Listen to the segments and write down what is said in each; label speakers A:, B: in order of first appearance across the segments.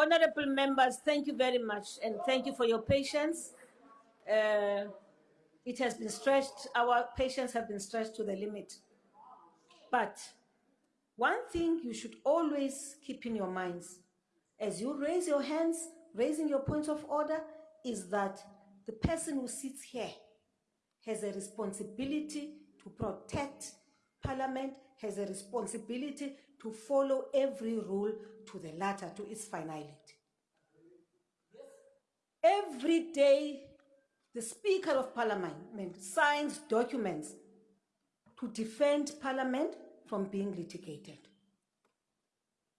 A: Honorable members, thank you very much and thank you for your patience. Uh, it has been stretched, our patience have been stretched to the limit. But one thing you should always keep in your minds as you raise your hands, raising your points of order, is that the person who sits here has a responsibility to protect Parliament, has a responsibility to follow every rule to the letter, to its finality. Every day, the Speaker of Parliament signs documents to defend Parliament from being litigated.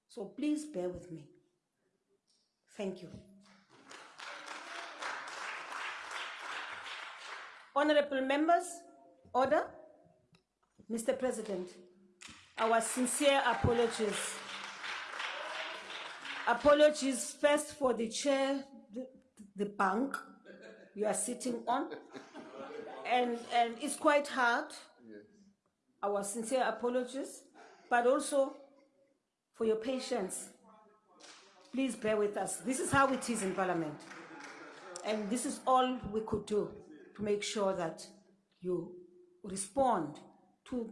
A: So please bear with me. Thank you. Honorable members, order. Mr. President, our sincere apologies. Apologies first for the chair, the, the bank you are sitting on. And, and it's quite hard. Our sincere apologies, but also for your patience. Please bear with us. This is how it is in Parliament. And this is all we could do to make sure that you respond to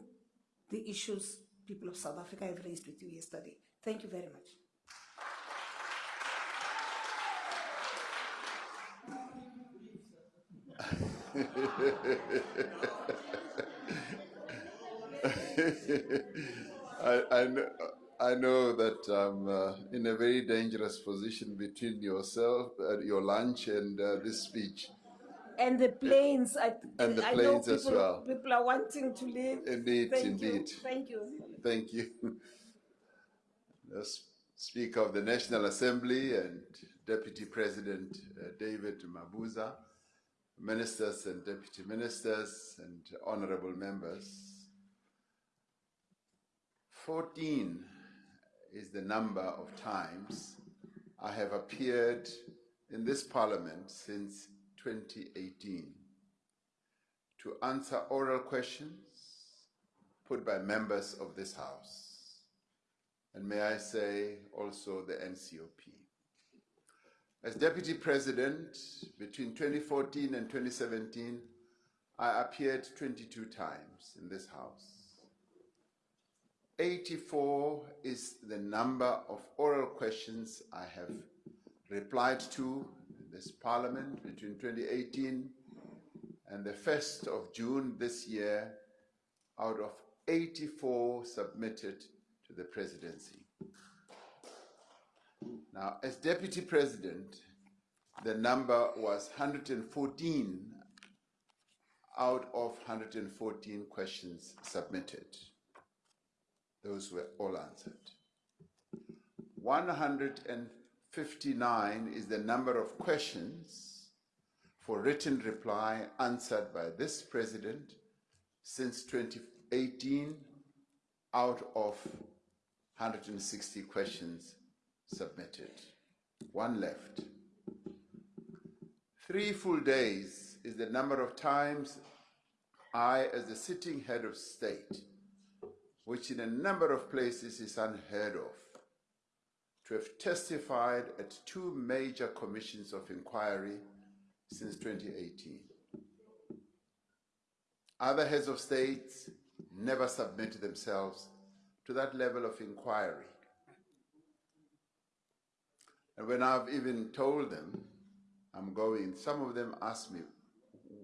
A: the issues people of South Africa have raised with you yesterday. Thank you very much.
B: I, I, know, I know that I'm uh, in a very dangerous position between yourself, uh, your lunch, and uh, this speech
A: and the planes. I,
B: and the
A: I
B: planes
A: know people,
B: as well.
A: People are wanting to leave.
B: Indeed,
A: Thank
B: indeed.
A: You. Thank you.
B: Thank you. The Speaker of the National Assembly and Deputy President uh, David Mabuza, ministers and deputy ministers and honorable members. 14 is the number of times I have appeared in this parliament since 2018 to answer oral questions put by members of this House, and may I say also the NCOP. As Deputy President, between 2014 and 2017, I appeared 22 times in this House. 84 is the number of oral questions I have replied to this parliament between 2018 and the 1st of June this year out of 84 submitted to the presidency. Now, as deputy president, the number was 114 out of 114 questions submitted. Those were all answered. 100 59 is the number of questions for written reply answered by this president since 2018 out of 160 questions submitted. One left. Three full days is the number of times I, as the sitting head of state, which in a number of places is unheard of, to have testified at two major commissions of inquiry since 2018. Other heads of states never submitted themselves to that level of inquiry. And when I've even told them I'm going, some of them ask me,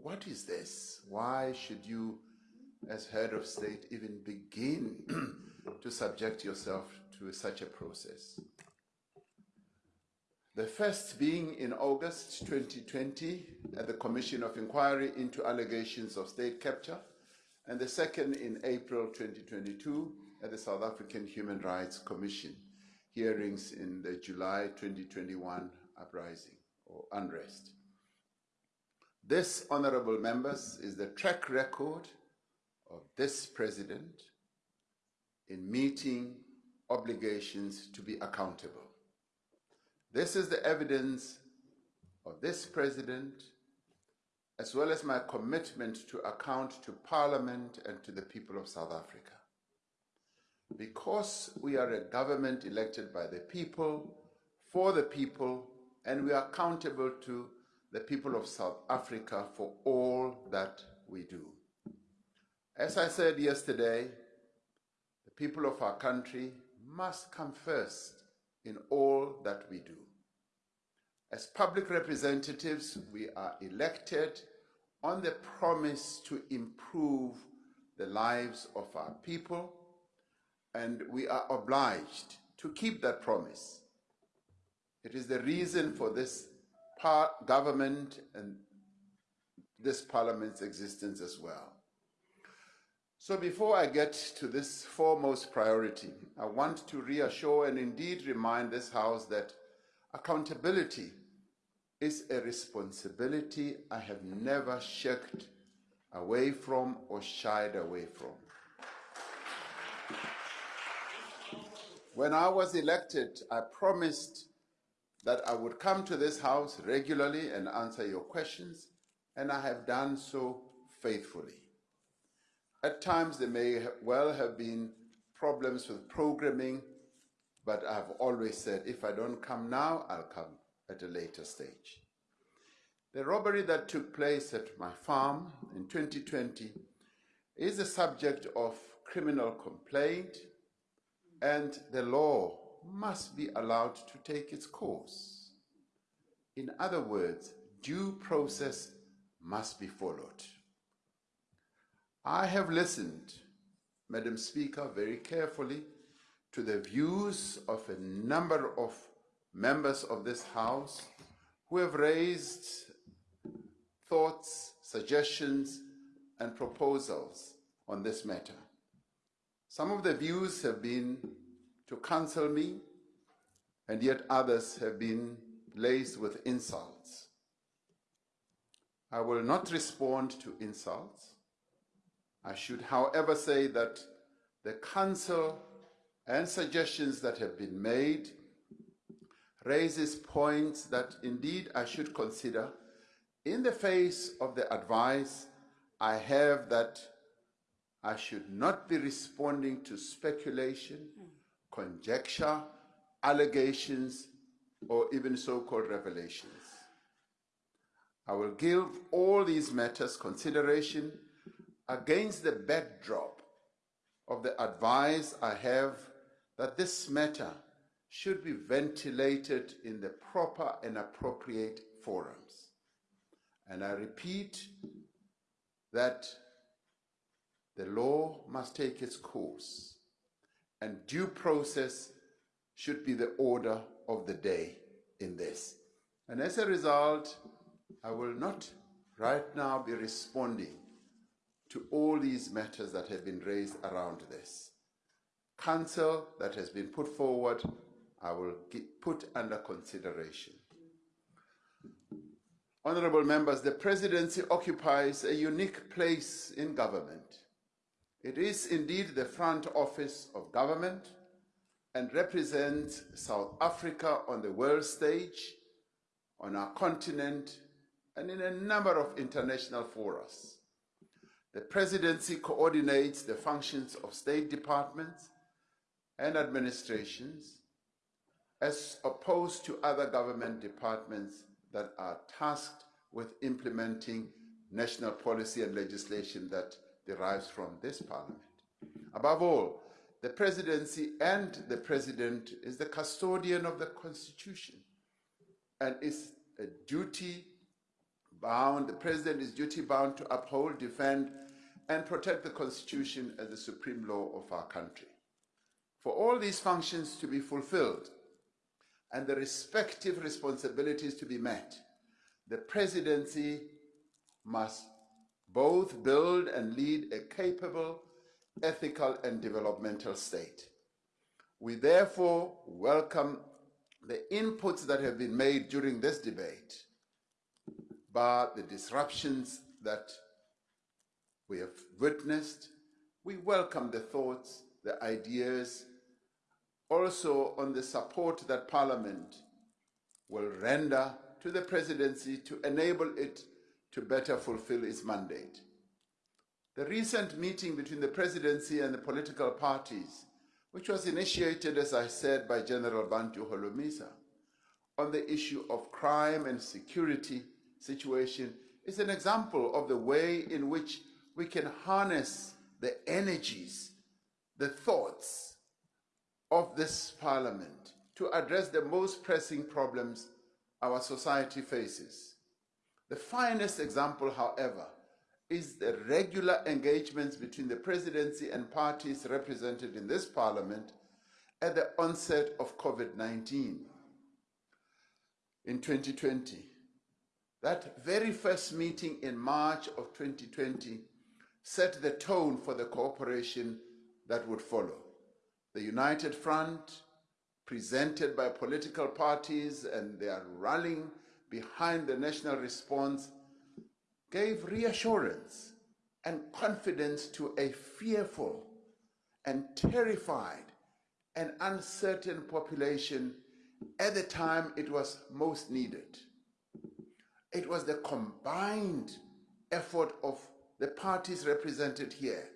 B: what is this? Why should you, as head of state, even begin to subject yourself to such a process? The first being in August 2020 at the Commission of Inquiry into allegations of state capture, and the second in April 2022 at the South African Human Rights Commission, hearings in the July 2021 uprising or unrest. This, honorable members, is the track record of this president in meeting obligations to be accountable. This is the evidence of this president, as well as my commitment to account to Parliament and to the people of South Africa. Because we are a government elected by the people, for the people, and we are accountable to the people of South Africa for all that we do. As I said yesterday, the people of our country must come first in all that we do. As public representatives, we are elected on the promise to improve the lives of our people, and we are obliged to keep that promise. It is the reason for this government and this parliament's existence as well. So, before I get to this foremost priority, I want to reassure and indeed remind this House that accountability is a responsibility I have never shirked away from or shied away from. When I was elected, I promised that I would come to this House regularly and answer your questions, and I have done so faithfully. At times, there may well have been problems with programming, but I've always said if I don't come now, I'll come at a later stage. The robbery that took place at my farm in 2020 is a subject of criminal complaint, and the law must be allowed to take its course. In other words, due process must be followed. I have listened, Madam Speaker, very carefully to the views of a number of members of this House who have raised thoughts, suggestions, and proposals on this matter. Some of the views have been to cancel me, and yet others have been laced with insults. I will not respond to insults. I should, however, say that the counsel and suggestions that have been made raises points that indeed I should consider in the face of the advice I have that I should not be responding to speculation, conjecture, allegations, or even so called revelations. I will give all these matters consideration against the backdrop of the advice I have that this matter should be ventilated in the proper and appropriate forums. And I repeat that the law must take its course, and due process should be the order of the day in this. And as a result, I will not right now be responding to all these matters that have been raised around this. Counsel that has been put forward, I will put under consideration. Honorable members, the presidency occupies a unique place in government. It is indeed the front office of government and represents South Africa on the world stage, on our continent, and in a number of international forums. The presidency coordinates the functions of state departments and administrations as opposed to other government departments that are tasked with implementing national policy and legislation that derives from this parliament. Above all, the presidency and the president is the custodian of the constitution and is a duty bound, the president is duty bound to uphold, defend, and protect the constitution as the supreme law of our country. For all these functions to be fulfilled, and the respective responsibilities to be met, the presidency must both build and lead a capable, ethical, and developmental state. We therefore welcome the inputs that have been made during this debate, but the disruptions that we have witnessed. We welcome the thoughts, the ideas, also on the support that Parliament will render to the presidency to enable it to better fulfill its mandate. The recent meeting between the presidency and the political parties, which was initiated, as I said, by General Bantu Holomisa, on the issue of crime and security situation is an example of the way in which we can harness the energies, the thoughts of this parliament to address the most pressing problems our society faces. The finest example, however, is the regular engagements between the presidency and parties represented in this parliament at the onset of COVID 19 in 2020. That very first meeting in March of 2020 set the tone for the cooperation that would follow. The United Front, presented by political parties and they are rallying behind the national response, gave reassurance and confidence to a fearful and terrified and uncertain population at the time it was most needed. It was the combined effort of the parties represented here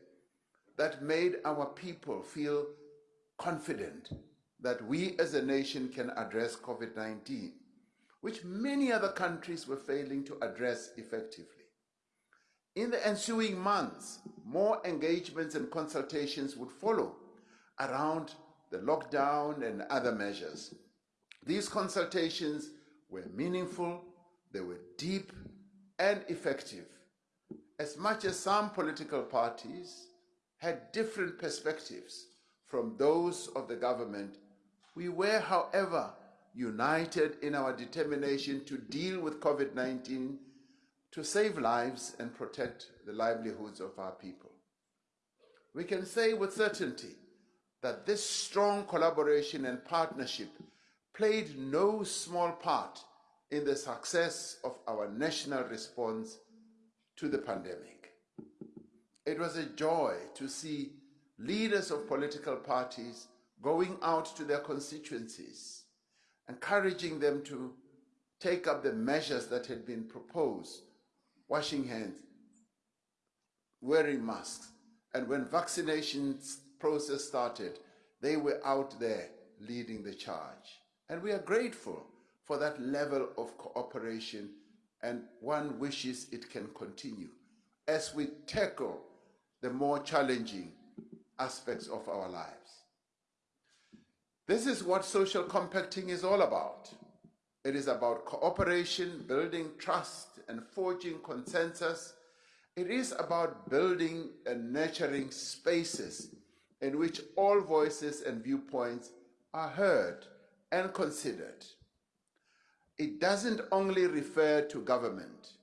B: that made our people feel confident that we as a nation can address COVID 19, which many other countries were failing to address effectively. In the ensuing months, more engagements and consultations would follow around the lockdown and other measures. These consultations were meaningful, they were deep and effective. As much as some political parties had different perspectives from those of the government, we were, however, united in our determination to deal with COVID 19 to save lives and protect the livelihoods of our people. We can say with certainty that this strong collaboration and partnership played no small part in the success of our national response to the pandemic. It was a joy to see leaders of political parties going out to their constituencies, encouraging them to take up the measures that had been proposed, washing hands, wearing masks, and when vaccination process started, they were out there leading the charge. And we are grateful for that level of cooperation, and one wishes it can continue as we tackle the more challenging aspects of our lives. This is what social compacting is all about. It is about cooperation, building trust, and forging consensus. It is about building and nurturing spaces in which all voices and viewpoints are heard and considered. It doesn't only refer to government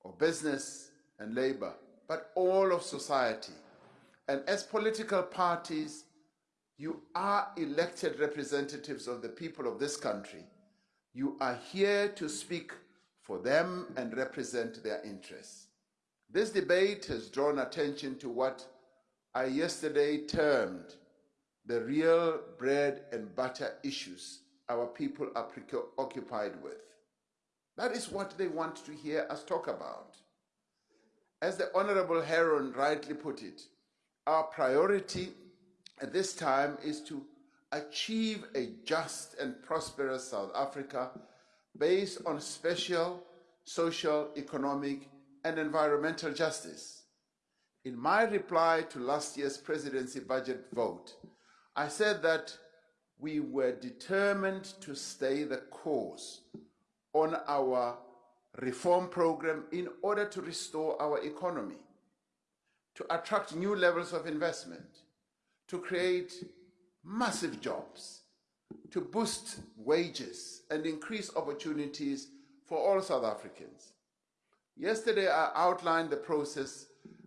B: or business and labor, but all of society. And as political parties, you are elected representatives of the people of this country. You are here to speak for them and represent their interests. This debate has drawn attention to what I yesterday termed the real bread and butter issues our people are preoccupied with. That is what they want to hear us talk about. As the Honorable Herron rightly put it, our priority at this time is to achieve a just and prosperous South Africa based on special social, economic, and environmental justice. In my reply to last year's presidency budget vote, I said that we were determined to stay the course on our reform program in order to restore our economy, to attract new levels of investment, to create massive jobs, to boost wages and increase opportunities for all South Africans. Yesterday, I outlined the process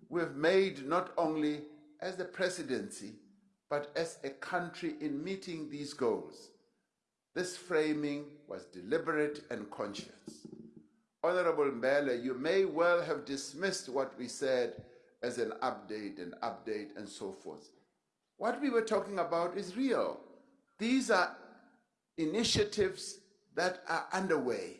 B: we've made not only as the presidency, but as a country in meeting these goals. This framing was deliberate and conscious. Honorable Mbele, you may well have dismissed what we said as an update and update and so forth. What we were talking about is real. These are initiatives that are underway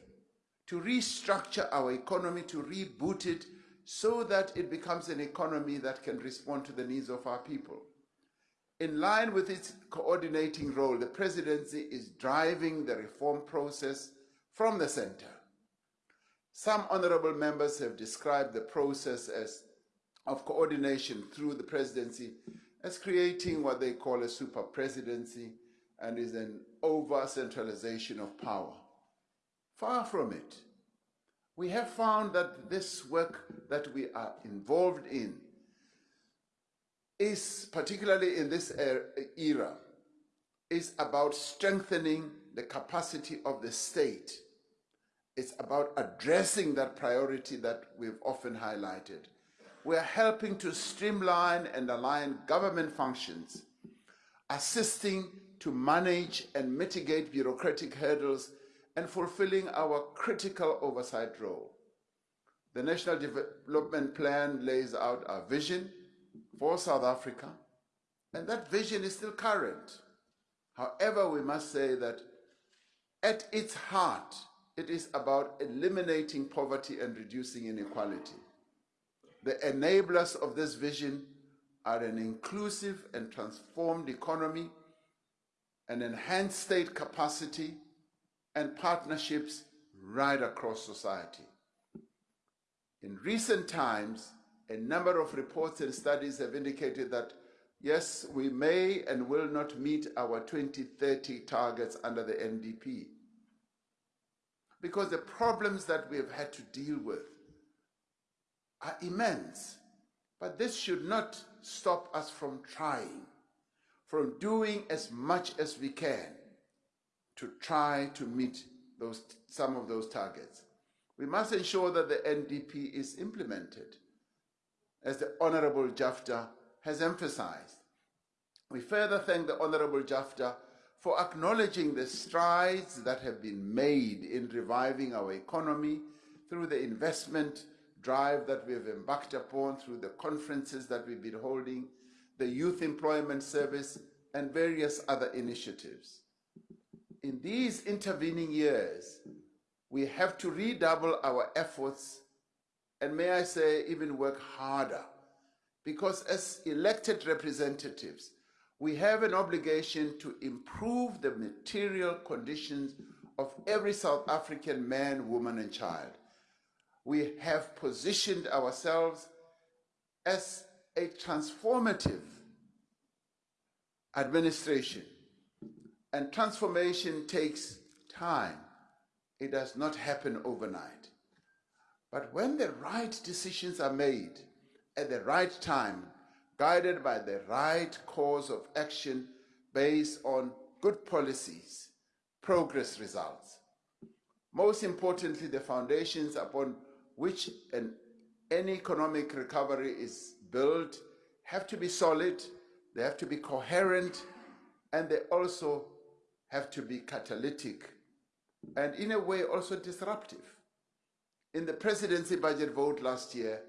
B: to restructure our economy, to reboot it so that it becomes an economy that can respond to the needs of our people. In line with its coordinating role, the presidency is driving the reform process from the center. Some honorable members have described the process as of coordination through the presidency as creating what they call a super presidency and is an over centralization of power. Far from it. We have found that this work that we are involved in is, particularly in this era, is about strengthening the capacity of the state. It's about addressing that priority that we've often highlighted. We're helping to streamline and align government functions, assisting to manage and mitigate bureaucratic hurdles and fulfilling our critical oversight role. The National Development Plan lays out our vision for South Africa, and that vision is still current. However, we must say that at its heart, it is about eliminating poverty and reducing inequality. The enablers of this vision are an inclusive and transformed economy, an enhanced state capacity, and partnerships right across society. In recent times, a number of reports and studies have indicated that yes, we may and will not meet our 2030 targets under the NDP. Because the problems that we have had to deal with are immense. But this should not stop us from trying, from doing as much as we can to try to meet those, some of those targets. We must ensure that the NDP is implemented, as the Honorable Jafta has emphasized. We further thank the Honorable Jafta for acknowledging the strides that have been made in reviving our economy through the investment drive that we have embarked upon, through the conferences that we've been holding, the Youth Employment Service, and various other initiatives. In these intervening years, we have to redouble our efforts and may I say even work harder because as elected representatives, we have an obligation to improve the material conditions of every South African man, woman, and child. We have positioned ourselves as a transformative administration and transformation takes time. It does not happen overnight. But when the right decisions are made at the right time, guided by the right course of action based on good policies, progress results. Most importantly, the foundations upon which an, any economic recovery is built have to be solid, they have to be coherent, and they also have to be catalytic and in a way also disruptive. In the presidency budget vote last year,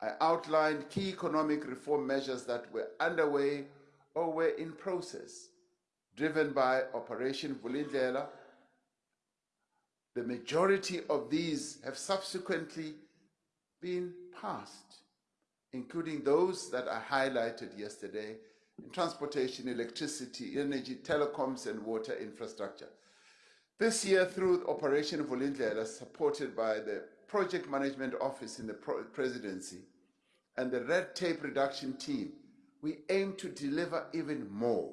B: I outlined key economic reform measures that were underway or were in process, driven by Operation Vulindlela. The majority of these have subsequently been passed, including those that I highlighted yesterday in transportation, electricity, energy, telecoms, and water infrastructure. This year, through Operation Vulindlela, supported by the Project Management Office in the Presidency and the Red Tape Reduction Team, we aim to deliver even more.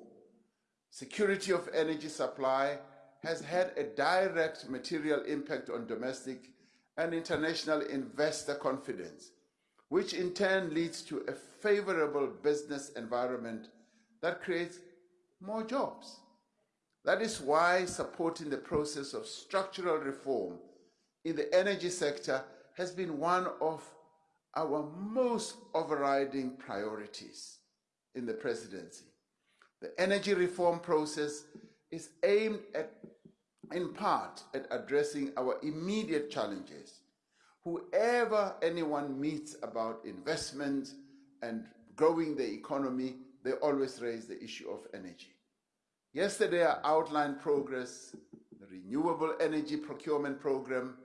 B: Security of energy supply has had a direct material impact on domestic and international investor confidence, which in turn leads to a favorable business environment that creates more jobs. That is why supporting the process of structural reform in the energy sector has been one of our most overriding priorities in the presidency. The energy reform process is aimed at, in part, at addressing our immediate challenges. Whoever anyone meets about investment and growing the economy, they always raise the issue of energy. Yesterday, I outlined progress, the renewable energy procurement program,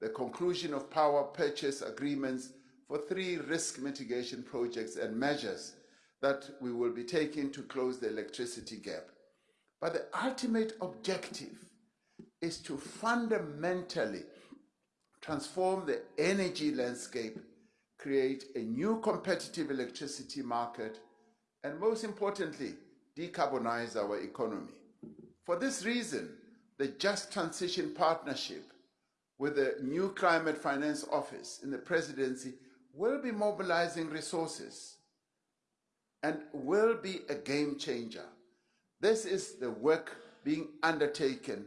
B: the conclusion of power purchase agreements for three risk mitigation projects and measures that we will be taking to close the electricity gap. But the ultimate objective is to fundamentally transform the energy landscape, create a new competitive electricity market, and most importantly, decarbonize our economy. For this reason, the Just Transition Partnership with the new Climate Finance Office in the presidency will be mobilizing resources and will be a game changer. This is the work being undertaken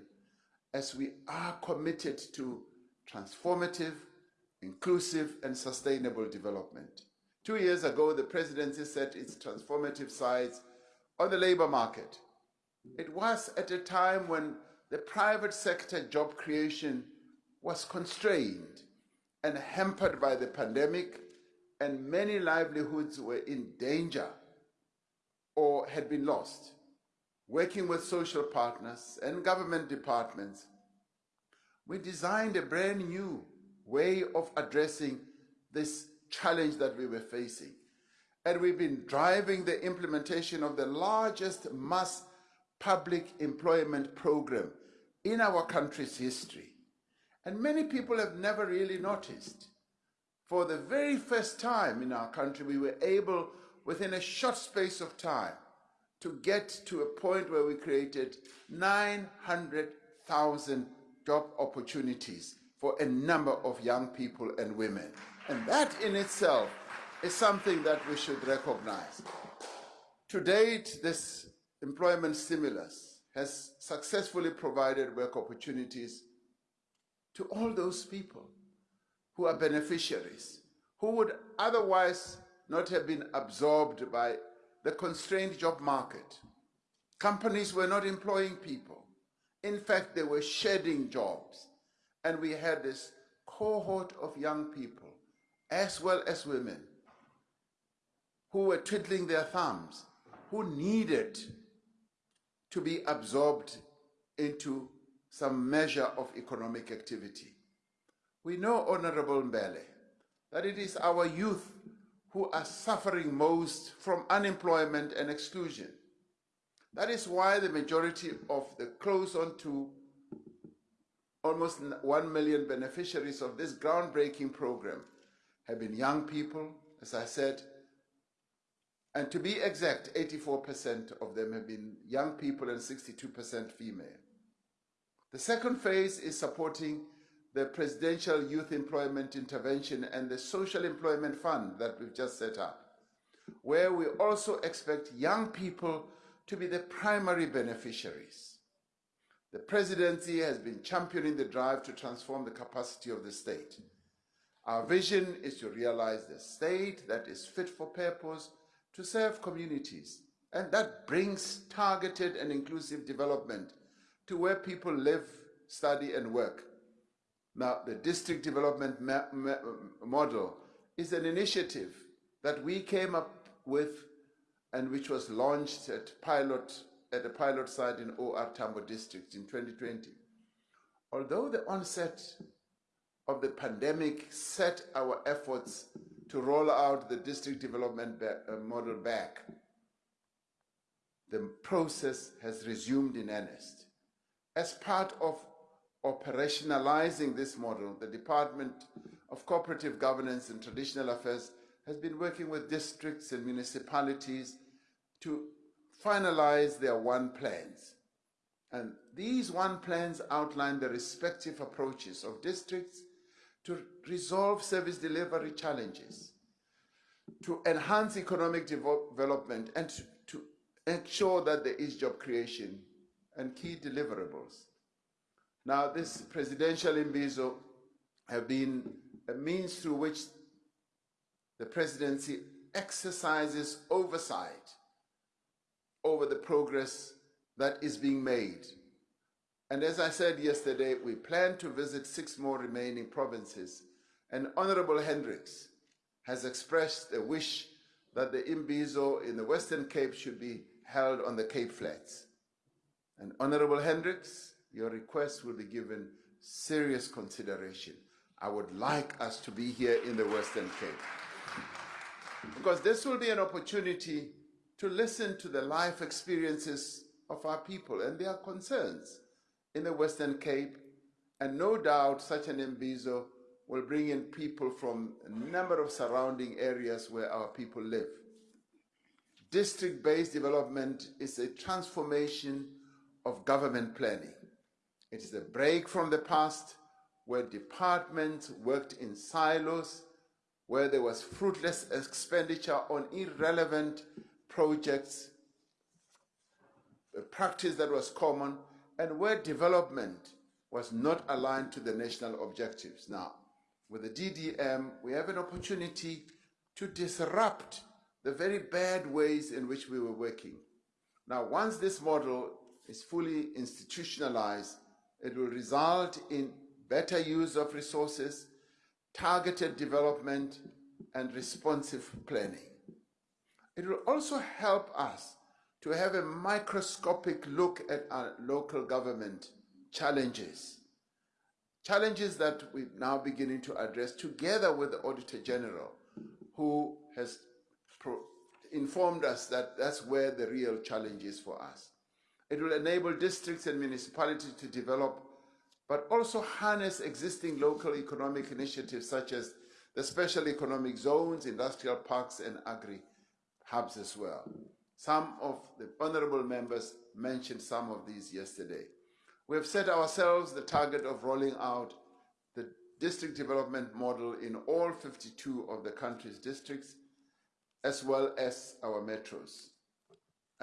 B: as we are committed to transformative, inclusive, and sustainable development. Two years ago, the presidency set its transformative sights on the labor market. It was at a time when the private sector job creation was constrained and hampered by the pandemic, and many livelihoods were in danger or had been lost. Working with social partners and government departments, we designed a brand new way of addressing this challenge that we were facing. And we've been driving the implementation of the largest mass public employment program in our country's history. And many people have never really noticed. For the very first time in our country, we were able, within a short space of time, to get to a point where we created 900,000 job opportunities for a number of young people and women. And that in itself is something that we should recognize. To date, this employment stimulus has successfully provided work opportunities to all those people who are beneficiaries, who would otherwise not have been absorbed by the constrained job market. Companies were not employing people. In fact, they were shedding jobs. And we had this cohort of young people, as well as women, who were twiddling their thumbs, who needed to be absorbed into some measure of economic activity. We know, Honorable Mbele, that it is our youth who are suffering most from unemployment and exclusion. That is why the majority of the close on to almost 1 million beneficiaries of this groundbreaking program have been young people, as I said, and to be exact, 84% of them have been young people and 62% female. The second phase is supporting the Presidential Youth Employment Intervention and the Social Employment Fund that we've just set up, where we also expect young people to be the primary beneficiaries. The presidency has been championing the drive to transform the capacity of the state. Our vision is to realize the state that is fit for purpose to serve communities, and that brings targeted and inclusive development to where people live, study, and work now, the district development model is an initiative that we came up with and which was launched at pilot at a pilot site in OR Tambo district in 2020. Although the onset of the pandemic set our efforts to roll out the district development uh, model back, the process has resumed in earnest. As part of operationalizing this model, the Department of Cooperative Governance and Traditional Affairs has been working with districts and municipalities to finalize their one plans. And these one plans outline the respective approaches of districts to resolve service delivery challenges, to enhance economic development, and to, ensure that there is job creation and key deliverables. Now, this presidential imbizo have been a means through which the presidency exercises oversight over the progress that is being made. And as I said yesterday, we plan to visit six more remaining provinces. And Honorable Hendricks has expressed a wish that the Imbizo in the Western Cape should be held on the Cape Flats. And Honorable Hendricks, your request will be given serious consideration. I would like us to be here in the Western Cape. Because this will be an opportunity to listen to the life experiences of our people and their concerns in the Western Cape. And no doubt such an Mbizo will bring in people from a number of surrounding areas where our people live. District-based development is a transformation of government planning. It is a break from the past where departments worked in silos, where there was fruitless expenditure on irrelevant projects, a practice that was common, and where development was not aligned to the national objectives. Now, with the DDM, we have an opportunity to disrupt the very bad ways in which we were working. Now, once this model is fully institutionalized, it will result in better use of resources, targeted development, and responsive planning. It will also help us to have a microscopic look at our local government challenges. Challenges that we're now beginning to address together with the Auditor General, who has informed us that that's where the real challenge is for us. It will enable districts and municipalities to develop, but also harness existing local economic initiatives such as the special economic zones, industrial parks, and agri hubs as well. Some of the honorable members mentioned some of these yesterday. We have set ourselves the target of rolling out the district development model in all 52 of the country's districts, as well as our metros.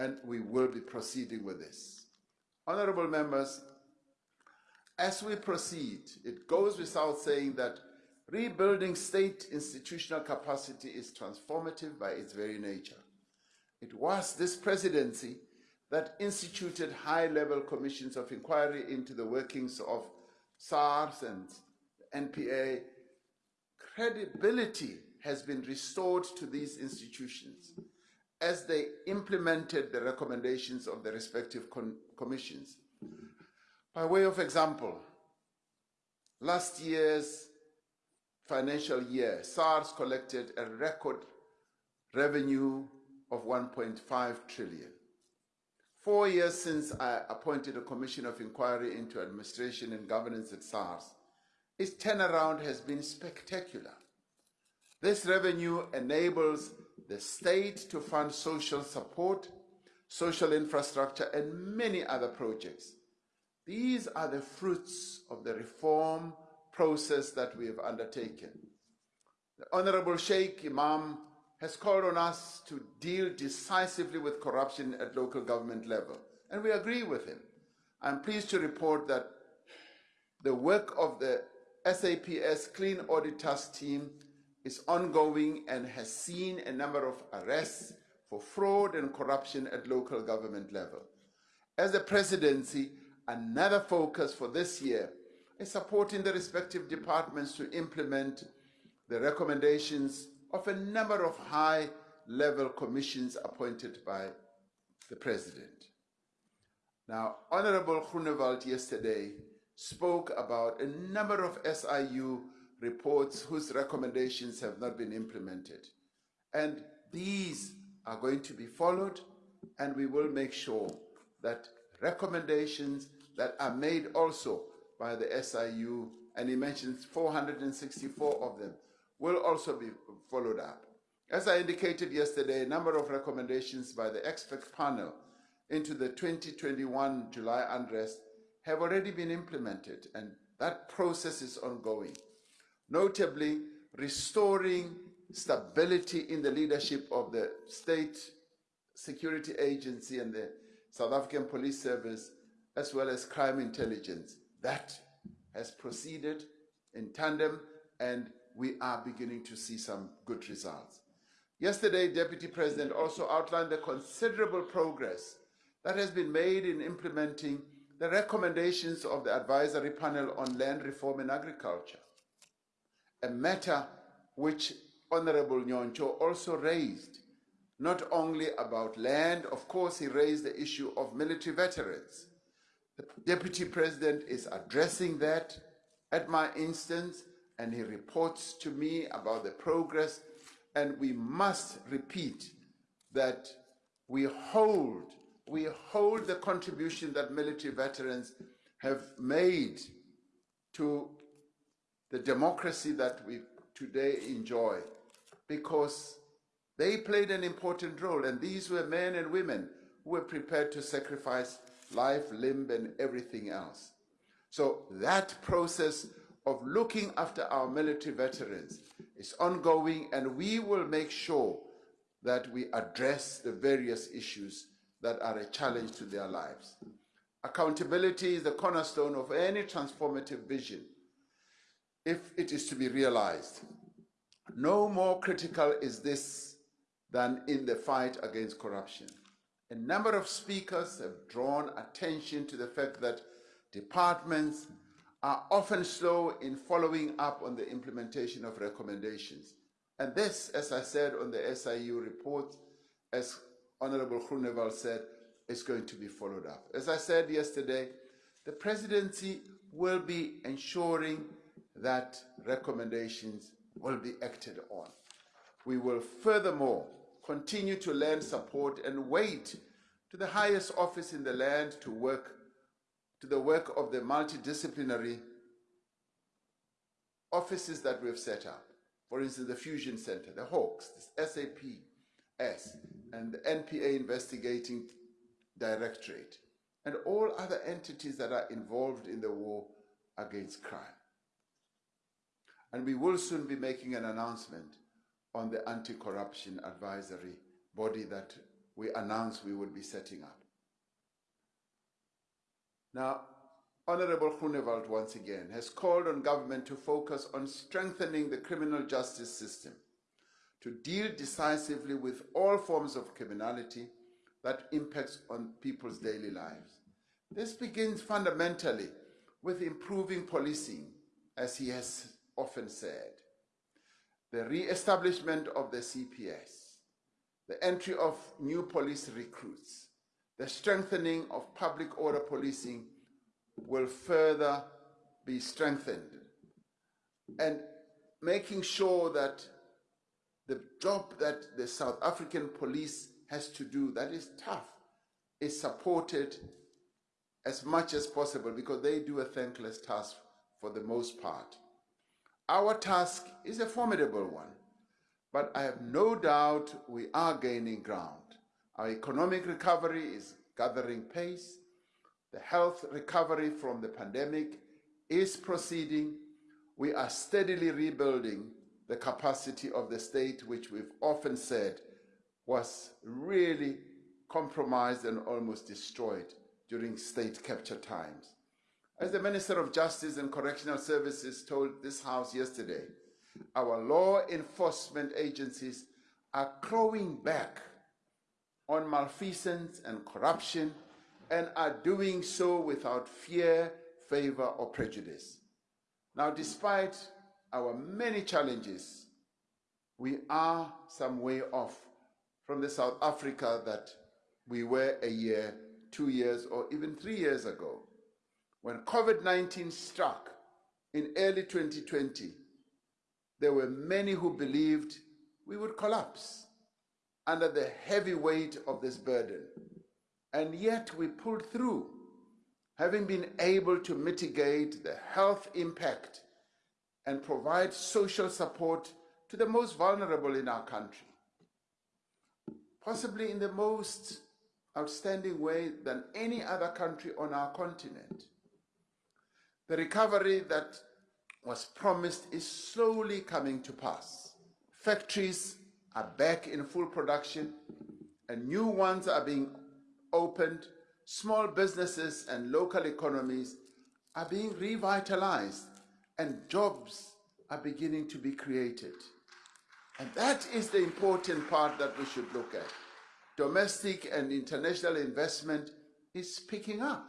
B: And we will be proceeding with this. Honorable members, as we proceed, it goes without saying that rebuilding state institutional capacity is transformative by its very nature. It was this presidency that instituted high-level commissions of inquiry into the workings of SARS and NPA. Credibility has been restored to these institutions as they implemented the recommendations of the respective commissions. By way of example, last year's financial year, SARS collected a record revenue of 1.5 trillion. Four years since I appointed a commission of inquiry into administration and governance at SARS, its turnaround has been spectacular. This revenue enables the state to fund social support, social infrastructure, and many other projects. These are the fruits of the reform process that we have undertaken. The Honorable Shaik Emam has called on us to deal decisively with corruption at local government level, and we agree with him. I'm pleased to report that the work of the SAPS Clean Audit Task Team is ongoing and has seen a number of arrests for fraud and corruption at local government level. As the presidency, another focus for this year is supporting the respective departments to implement the recommendations of a number of high-level commissions appointed by the president. Now, Honorable Groenewald yesterday spoke about a number of SIU reports whose recommendations have not been implemented. And these are going to be followed, and we will make sure that recommendations that are made also by the SIU, and he mentions 464 of them, will also be followed up. As I indicated yesterday, a number of recommendations by the expert panel into the 2021 July unrest have already been implemented, and that process is ongoing. Notably, restoring stability in the leadership of the state security agency and the South African Police Service, as well as crime intelligence. That has proceeded in tandem, and we are beginning to see some good results. Yesterday, Deputy President also outlined the considerable progress that has been made in implementing the recommendations of the advisory panel on land reform in agriculture, a matter which Honorable Nyhontso also raised, not only about land, of course, he raised the issue of military veterans. The Deputy President is addressing that at my instance, and he reports to me about the progress, and we must repeat that we hold, we hold the contribution that military veterans have made to the democracy that we today enjoy because they played an important role and these were men and women who were prepared to sacrifice life, limb, and everything else. So that process of looking after our military veterans is ongoing and we will make sure that we address the various issues that are a challenge to their lives. Accountability is the cornerstone of any transformative vision if it is to be realized. No more critical is this than in the fight against corruption. A number of speakers have drawn attention to the fact that departments are often slow in following up on the implementation of recommendations. And this, as I said on the SIU report, as Honorable Groenewald said, is going to be followed up. As I said yesterday, the presidency will be ensuring that recommendations will be acted on. We will furthermore continue to lend support and weight to the highest office in the land to work to the work of the multidisciplinary offices that we've set up. For instance, the Fusion Center, the Hawks, the SAPS, and the NPA Investigating Directorate, and all other entities that are involved in the war against crime. And we will soon be making an announcement on the anti-corruption advisory body that we announced we would be setting up. Now, Honorable Groenewald once again has called on government to focus on strengthening the criminal justice system to deal decisively with all forms of criminality that impacts on people's daily lives. This begins fundamentally with improving policing, as he has often said, the re-establishment of the CPS, the entry of new police recruits, the strengthening of public order policing will further be strengthened and making sure that the job that the South African police has to do that is tough is supported as much as possible because they do a thankless task for the most part. Our task is a formidable one, but I have no doubt we are gaining ground. Our economic recovery is gathering pace. The health recovery from the pandemic is proceeding. We are steadily rebuilding the capacity of the state, which we've often said was really compromised and almost destroyed during state capture times. As the Minister of Justice and Correctional Services told this House yesterday, our law enforcement agencies are clawing back on malfeasance and corruption and are doing so without fear, favor, or prejudice. Now, despite our many challenges, we are some way off from the South Africa that we were a year, two years, or even three years ago. When COVID-19 struck in early 2020, there were many who believed we would collapse under the heavy weight of this burden. And yet we pulled through, having been able to mitigate the health impact and provide social support to the most vulnerable in our country possibly in the most outstanding way than any other country on our continent. The recovery that was promised is slowly coming to pass. Factories are back in full production and new ones are being opened. Small businesses and local economies are being revitalized and jobs are beginning to be created. And that is the important part that we should look at. Domestic and international investment is picking up.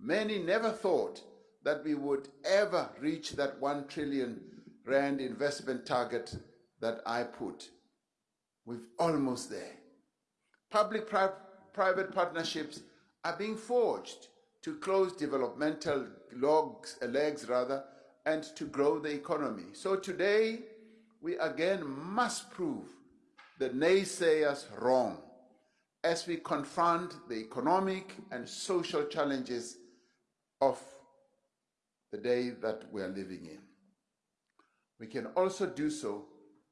B: Many never thought that we would ever reach that 1 trillion rand investment target that I put. We're almost there. Public-private partnerships are being forged to close developmental logs, legs rather, and to grow the economy. So today, we again must prove the naysayers wrong as we confront the economic and social challenges of the day that we are living in. We can also do so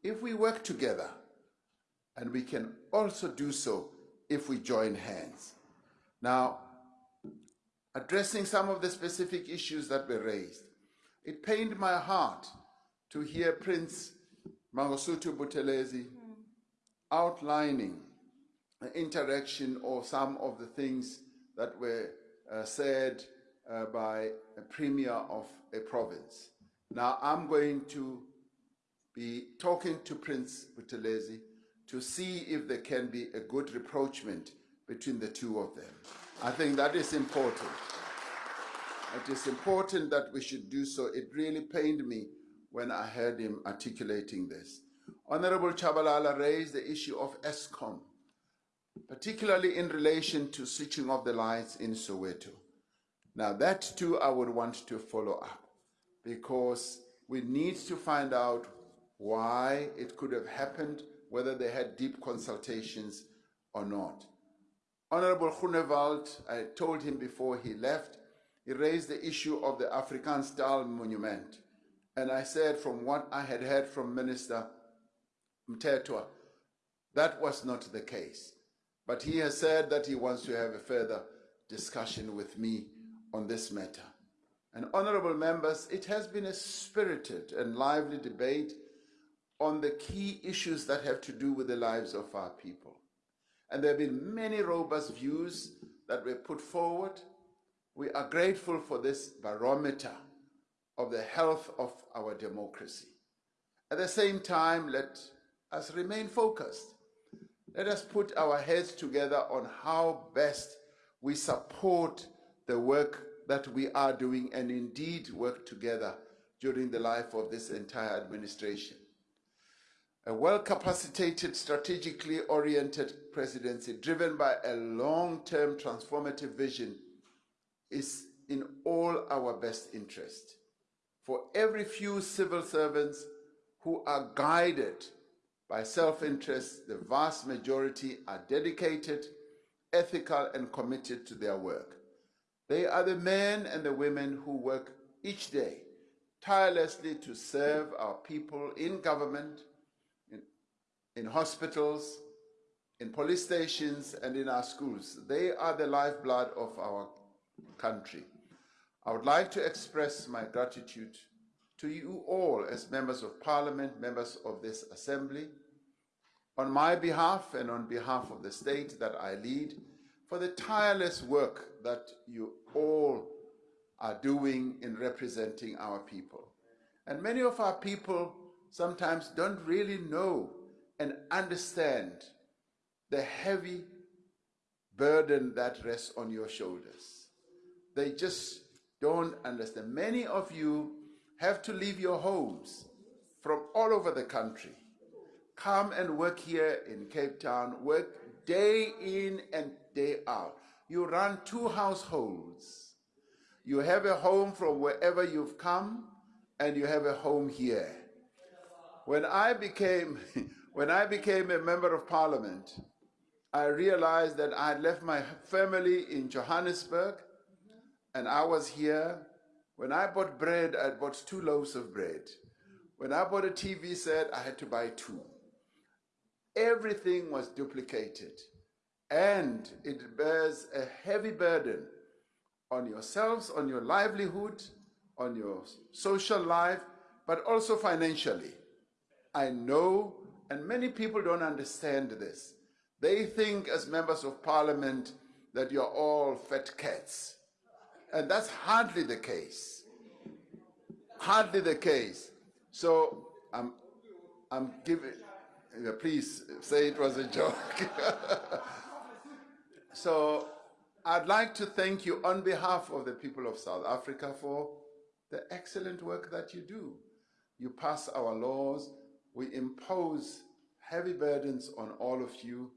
B: if we work together, and we can also do so if we join hands. Now, addressing some of the specific issues that were raised, it pained my heart to hear Prince Mangosuthu Buthelezi outlining the interaction or some of the things that were uh, said uh, by a premier of a province. Now I'm going to be talking to Prince Buthelezi to see if there can be a good rapprochement between the two of them. I think that is important. It is important that we should do so. It really pained me when I heard him articulating this. Honorable Chabalala raised the issue of Eskom, particularly in relation to switching off the lights in Soweto. Now that too I would want to follow up because we need to find out why it could have happened, whether they had deep consultations or not. Honorable Groenewald, I told him before he left, he raised the issue of the Afrikaans Taal monument. And I said, from what I had heard from Minister Mthethwa, that was not the case. But he has said that he wants to have a further discussion with me on this matter. And honorable members, it has been a spirited and lively debate on the key issues that have to do with the lives of our people. And there have been many robust views that were put forward. We are grateful for this barometer of the health of our democracy. At the same time, let us remain focused. Let us put our heads together on how best we support the work that we are doing and indeed work together during the life of this entire administration. A well-capacitated, strategically oriented presidency driven by a long-term transformative vision is in all our best interest. For every few civil servants who are guided by self-interest, the vast majority are dedicated, ethical, and committed to their work. They are the men and the women who work each day tirelessly to serve our people in government, in, in hospitals, in police stations, and in our schools. They are the lifeblood of our country. I would like to express my gratitude to you all as members of parliament, members of this assembly, on my behalf and on behalf of the state that I lead, for the tireless work that you all are doing in representing our people. And many of our people sometimes don't really know and understand the heavy burden that rests on your shoulders. They just don't understand. Many of you have to leave your homes from all over the country. Come and work here in Cape Town, work day in and day out. You run two households. You have a home from wherever you've come, and you have a home here. When I became, when I became a member of parliament, I realized that I had left my family in Johannesburg, and I was here. When I bought bread, I bought two loaves of bread. When I bought a TV set, I had to buy two. Everything was duplicated and it bears a heavy burden on yourselves, on your livelihood, on your social life, but also financially. I know, and many people don't understand this. They think as members of parliament that you're all fat cats. And that's hardly the case. Hardly the case. So I'm, I'm giving, please say it was a joke. So I'd like to thank you on behalf of the people of South Africa for the excellent work that you do. You pass our laws, we impose heavy burdens on all of you,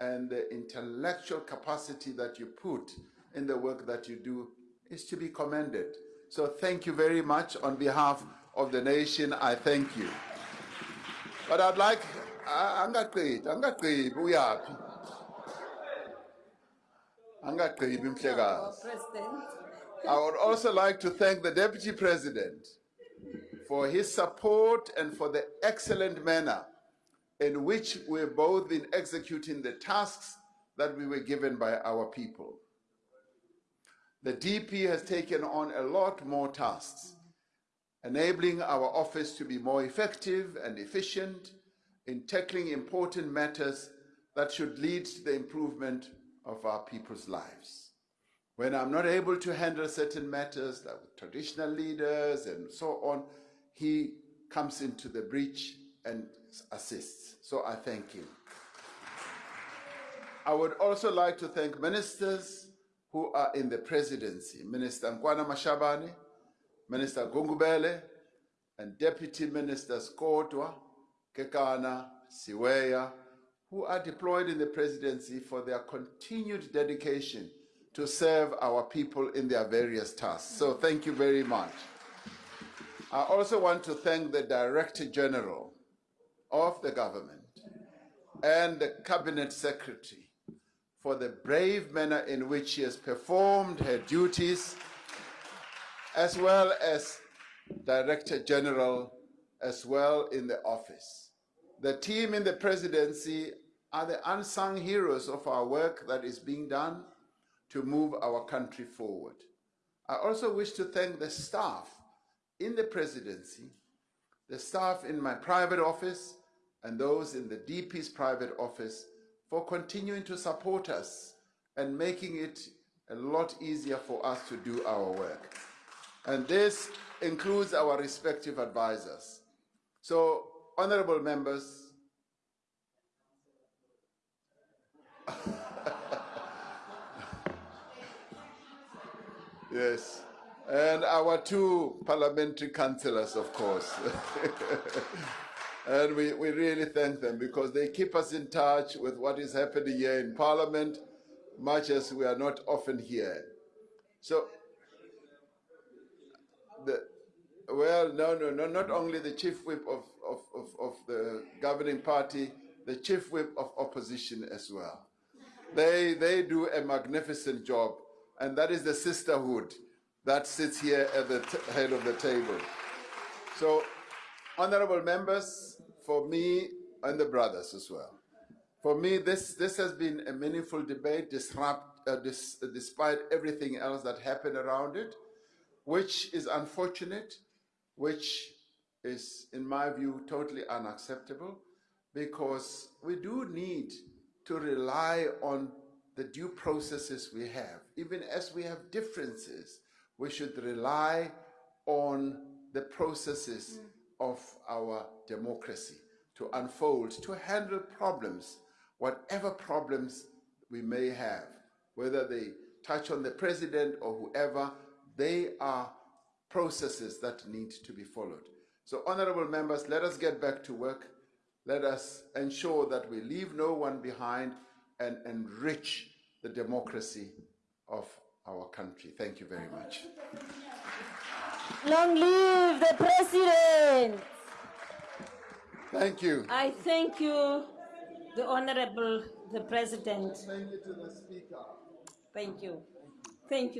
B: and the intellectual capacity that you put in the work that you do is to be commended. So thank you very much on behalf of the nation. I thank you. But I'd like, I'm not great, I'm not great, we are. Angagqibi Mhlekazi. I would also like to thank the Deputy President for his support and for the excellent manner in which we've both been executing the tasks that we were given by our people. The DP has taken on a lot more tasks, enabling our office to be more effective and efficient in tackling important matters that should lead to the improvement of our people's lives. When I'm not able to handle certain matters, like with traditional leaders and so on, he comes into the breach and assists. So I thank him. I would also like to thank ministers who are in the presidency Minister Nkoana-Mashabane, Minister Gungubele, and Deputy Ministers Kotwa, Kekana, Siweya, who are deployed in the presidency for their continued dedication to serve our people in their various tasks. So thank you very much. I also want to thank the Director General of the government and the Cabinet Secretary for the brave manner in which she has performed her duties, as well as Director General as well in the office. The team in the presidency are the unsung heroes of our work that is being done to move our country forward. I also wish to thank the staff in the presidency, the staff in my private office, and those in the DP's private office for continuing to support us and making it a lot easier for us to do our work. And this includes our respective advisors. So, honorable members, yes, and our two parliamentary councillors, of course. And we, we really thank them because they keep us in touch with what is happening here in Parliament, much as we are not often here. So, the, well, no, no, no, not only the chief whip of, of, of, of the governing party, the chief whip of opposition as well. They, they do a magnificent job, and that is the sisterhood that sits here at the head of the table. So, honorable members, for me and the brothers as well. For me, this, this has been a meaningful debate disrupt, uh, dis, despite everything else that happened around it, which is unfortunate, which is, in my view, totally unacceptable, because we do need to rely on the due processes we have. Even as we have differences, we should rely on the processes mm. of our democracy to unfold, to handle problems, whatever problems we may have, whether they touch on the president or whoever, they are processes that need to be followed. So, honorable members, let us get back to work. Let us ensure that we leave no one behind and enrich the democracy of our country. Thank you very much.
C: Long live the president!
B: Thank you.
A: I thank you, the Honorable, the President.
B: Thank you to the Speaker.
A: Thank you. Thank you.